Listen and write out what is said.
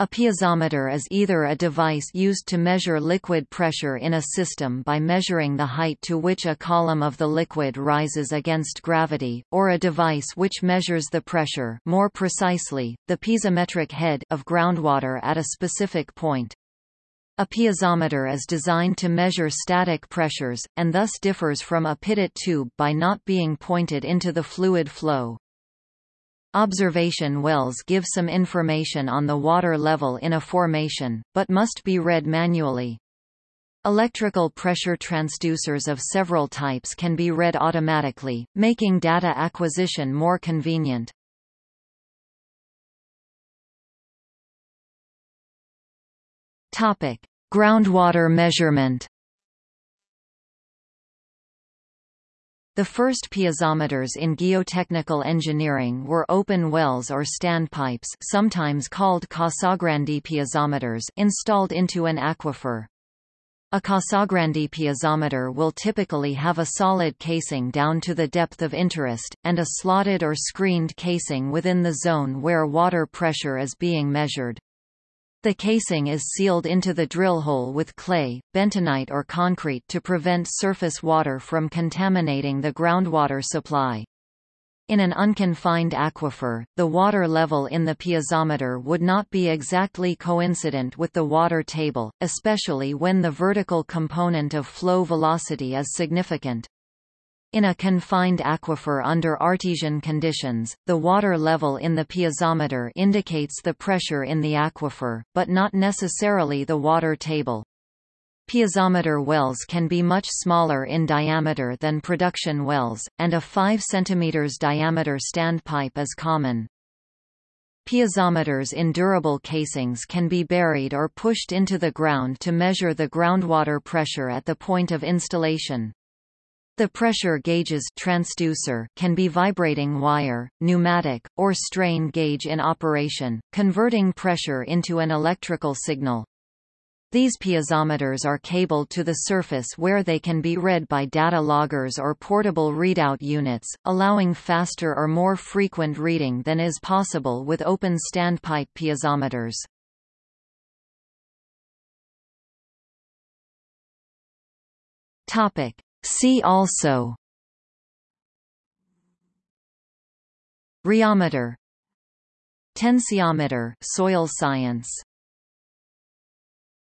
A piezometer is either a device used to measure liquid pressure in a system by measuring the height to which a column of the liquid rises against gravity, or a device which measures the pressure more precisely, the piezometric head of groundwater at a specific point. A piezometer is designed to measure static pressures, and thus differs from a pitot tube by not being pointed into the fluid flow. Observation wells give some information on the water level in a formation, but must be read manually. Electrical pressure transducers of several types can be read automatically, making data acquisition more convenient. Topic: Groundwater measurement. The first piezometers in geotechnical engineering were open wells or standpipes sometimes called Casagrande piezometers installed into an aquifer. A Casagrande piezometer will typically have a solid casing down to the depth of interest, and a slotted or screened casing within the zone where water pressure is being measured. The casing is sealed into the drill hole with clay, bentonite or concrete to prevent surface water from contaminating the groundwater supply. In an unconfined aquifer, the water level in the piezometer would not be exactly coincident with the water table, especially when the vertical component of flow velocity is significant. In a confined aquifer under artesian conditions, the water level in the piezometer indicates the pressure in the aquifer, but not necessarily the water table. Piezometer wells can be much smaller in diameter than production wells, and a 5 cm diameter standpipe is common. Piezometers in durable casings can be buried or pushed into the ground to measure the groundwater pressure at the point of installation. The pressure gauge's transducer can be vibrating wire, pneumatic, or strain gauge in operation, converting pressure into an electrical signal. These piezometers are cabled to the surface where they can be read by data loggers or portable readout units, allowing faster or more frequent reading than is possible with open standpipe piezometers. Topic: See also. Rheometer. Tensiometer soil science